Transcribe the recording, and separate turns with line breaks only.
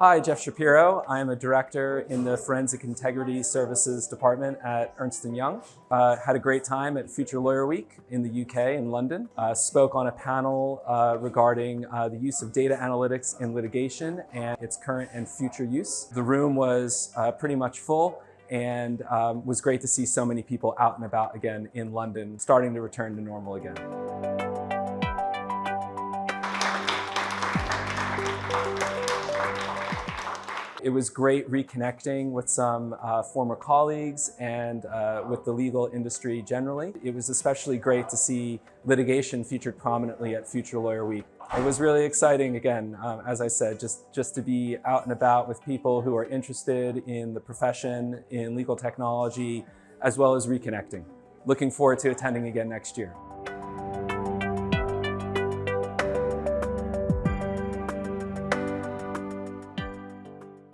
Hi, Jeff Shapiro. I am a director in the Forensic Integrity Services Department at Ernst & Young. Uh, had a great time at Future Lawyer Week in the UK in London. Uh, spoke on a panel uh, regarding uh, the use of data analytics in litigation and its current and future use. The room was uh, pretty much full and um, was great to see so many people out and about again in London, starting to return to normal again. It was great reconnecting with some uh, former colleagues and uh, with the legal industry generally. It was especially great to see litigation featured prominently at Future Lawyer Week. It was really exciting, again, um, as I said, just, just to be out and about with people who are interested in the profession, in legal technology, as well as reconnecting. Looking forward to attending again next year.